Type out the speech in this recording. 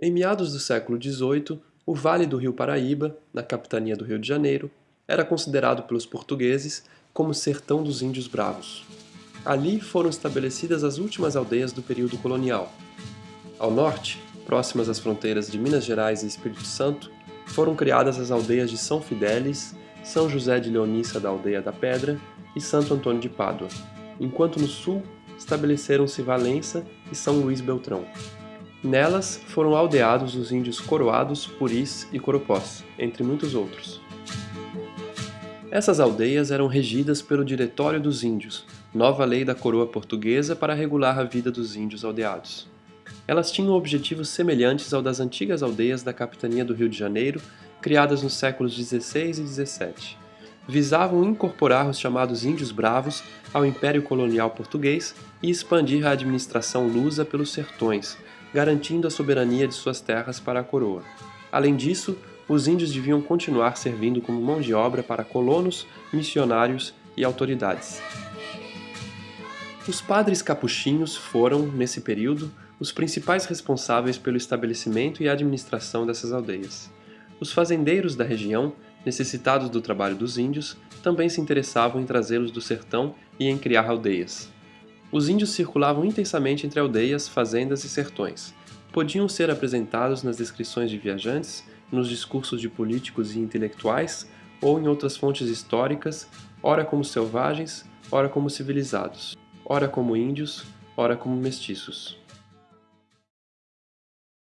Em meados do século XVIII, o Vale do Rio Paraíba, na capitania do Rio de Janeiro, era considerado pelos portugueses como sertão dos índios bravos. Ali foram estabelecidas as últimas aldeias do período colonial. Ao norte, próximas às fronteiras de Minas Gerais e Espírito Santo, foram criadas as aldeias de São Fidélis, São José de Leonícia da Aldeia da Pedra e Santo Antônio de Pádua, enquanto no sul estabeleceram-se Valença e São Luís Beltrão. Nelas foram aldeados os índios Coroados, Puris e Coropós, entre muitos outros. Essas aldeias eram regidas pelo Diretório dos Índios, nova lei da coroa portuguesa para regular a vida dos índios aldeados. Elas tinham objetivos semelhantes ao das antigas aldeias da capitania do Rio de Janeiro, criadas nos séculos XVI e XVII. Visavam incorporar os chamados Índios Bravos ao Império Colonial Português e expandir a administração lusa pelos sertões, garantindo a soberania de suas terras para a coroa. Além disso, os índios deviam continuar servindo como mão de obra para colonos, missionários e autoridades. Os padres capuchinhos foram, nesse período, os principais responsáveis pelo estabelecimento e administração dessas aldeias. Os fazendeiros da região, necessitados do trabalho dos índios, também se interessavam em trazê-los do sertão e em criar aldeias. Os índios circulavam intensamente entre aldeias, fazendas e sertões. Podiam ser apresentados nas descrições de viajantes nos discursos de políticos e intelectuais ou em outras fontes históricas, ora como selvagens, ora como civilizados, ora como índios, ora como mestiços.